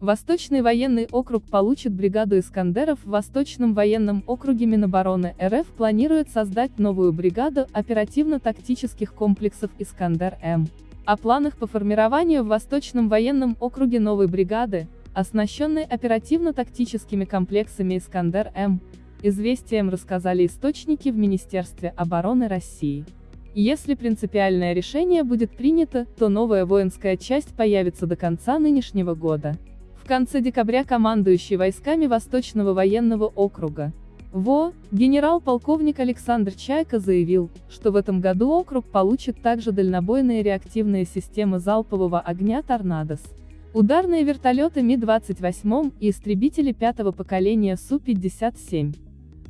Восточный военный округ получит бригаду «Искандеров» в Восточном военном округе Минобороны РФ планирует создать новую бригаду оперативно-тактических комплексов «Искандер-М». О планах по формированию в Восточном военном округе новой бригады, оснащенной оперативно-тактическими комплексами «Искандер-М», известиям рассказали источники в Министерстве обороны России. Если принципиальное решение будет принято, то новая воинская часть появится до конца нынешнего года. В конце декабря командующий войсками Восточного военного округа ВО, генерал-полковник Александр Чайка заявил, что в этом году округ получит также дальнобойные реактивные системы залпового огня «Торнадос», ударные вертолеты Ми-28 и истребители пятого поколения Су-57.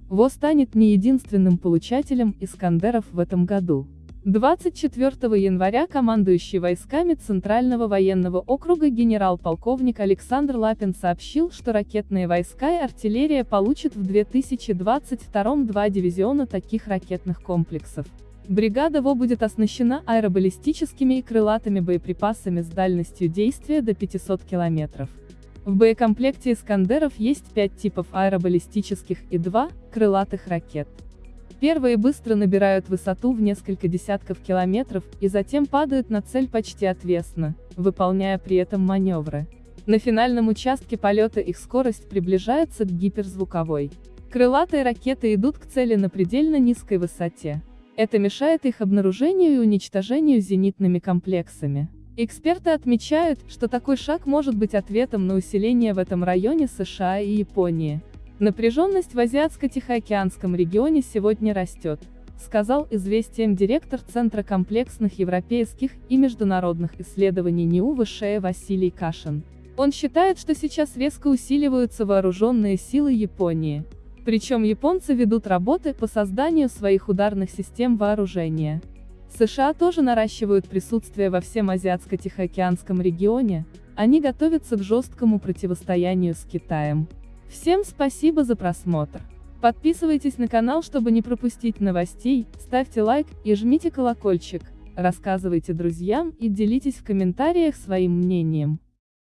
ВО станет не единственным получателем «Искандеров» в этом году. 24 января командующий войсками Центрального военного округа генерал-полковник Александр Лапин сообщил, что ракетные войска и артиллерия получат в 2022 два дивизиона таких ракетных комплексов. Бригада ВО будет оснащена аэробаллистическими и крылатыми боеприпасами с дальностью действия до 500 километров. В боекомплекте «Искандеров» есть пять типов аэробаллистических и два крылатых ракет. Первые быстро набирают высоту в несколько десятков километров, и затем падают на цель почти отвесно, выполняя при этом маневры. На финальном участке полета их скорость приближается к гиперзвуковой. Крылатые ракеты идут к цели на предельно низкой высоте. Это мешает их обнаружению и уничтожению зенитными комплексами. Эксперты отмечают, что такой шаг может быть ответом на усиление в этом районе США и Японии. Напряженность в Азиатско-Тихоокеанском регионе сегодня растет, сказал известиям директор Центра комплексных европейских и международных исследований НИУ ВШЭ Василий Кашин. Он считает, что сейчас резко усиливаются вооруженные силы Японии. Причем японцы ведут работы по созданию своих ударных систем вооружения. США тоже наращивают присутствие во всем Азиатско-Тихоокеанском регионе, они готовятся к жесткому противостоянию с Китаем. Всем спасибо за просмотр. Подписывайтесь на канал, чтобы не пропустить новостей, ставьте лайк и жмите колокольчик, рассказывайте друзьям и делитесь в комментариях своим мнением.